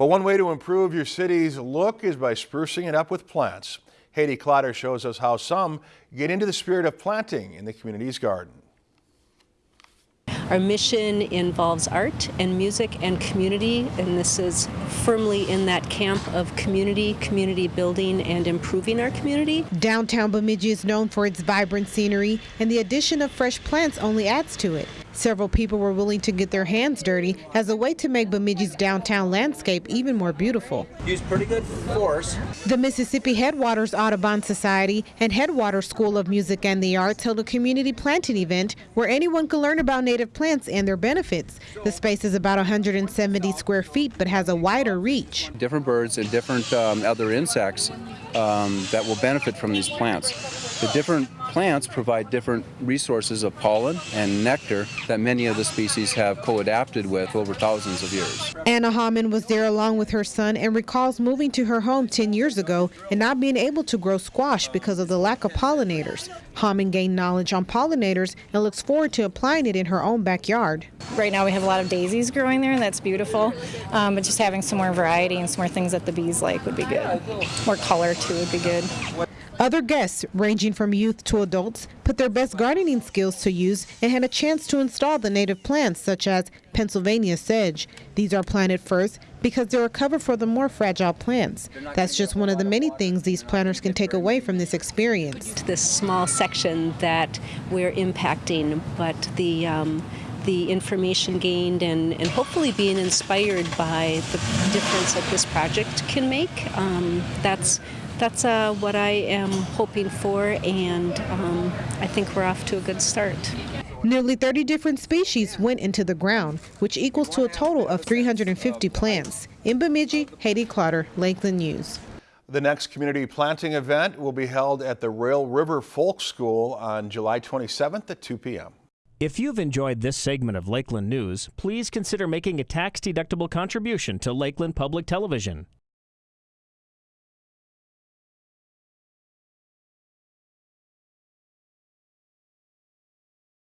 Well, one way to improve your city's look is by sprucing it up with plants. Haiti Clotter shows us how some get into the spirit of planting in the community's garden. Our mission involves art and music and community, and this is firmly in that camp of community, community building, and improving our community. Downtown Bemidji is known for its vibrant scenery, and the addition of fresh plants only adds to it. Several people were willing to get their hands dirty as a way to make Bemidji's downtown landscape even more beautiful. Use pretty good force. The Mississippi Headwaters Audubon Society and Headwaters School of Music and the Arts held a community planting event where anyone could learn about native plants and their benefits. The space is about 170 square feet but has a wider reach. Different birds and different um, other insects um, that will benefit from these plants. The different plants provide different resources of pollen and nectar that many of the species have co-adapted with over thousands of years. Anna Hammond was there along with her son and recalls moving to her home 10 years ago and not being able to grow squash because of the lack of pollinators. Hammond gained knowledge on pollinators and looks forward to applying it in her own backyard. Right now we have a lot of daisies growing there and that's beautiful, um, but just having some more variety and some more things that the bees like would be good. More color too would be good. Other guests, ranging from youth to adults, put their best gardening skills to use and had a chance to install the native plants such as Pennsylvania sedge. These are planted first because they're a cover for the more fragile plants. That's just one of the many things these planters can take away from this experience. This small section that we're impacting, but the um, the information gained and, and hopefully being inspired by the difference that this project can make. Um, that's that's uh, what I am hoping for, and um, I think we're off to a good start. Nearly 30 different species went into the ground, which equals to a total of 350 plants. In Bemidji, Haiti Clotter, Lakeland News. The next community planting event will be held at the Rail River Folk School on July 27th at 2 p.m. If you've enjoyed this segment of Lakeland News, please consider making a tax-deductible contribution to Lakeland Public Television.